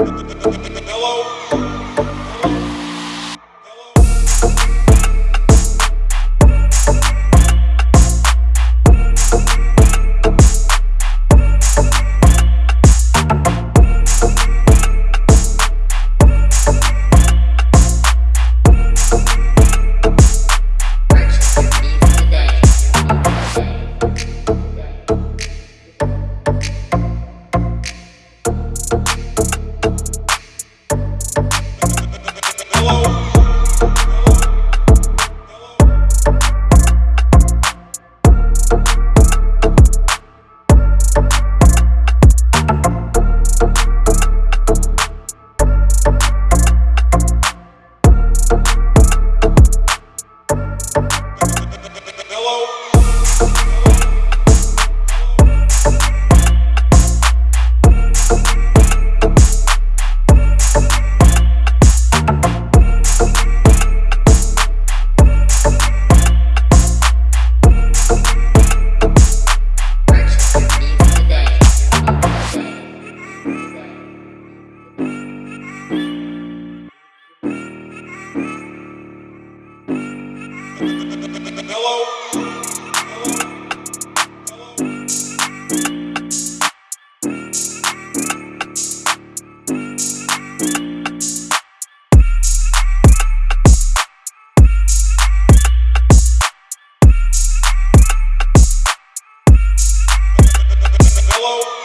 Hello? Purchase follow.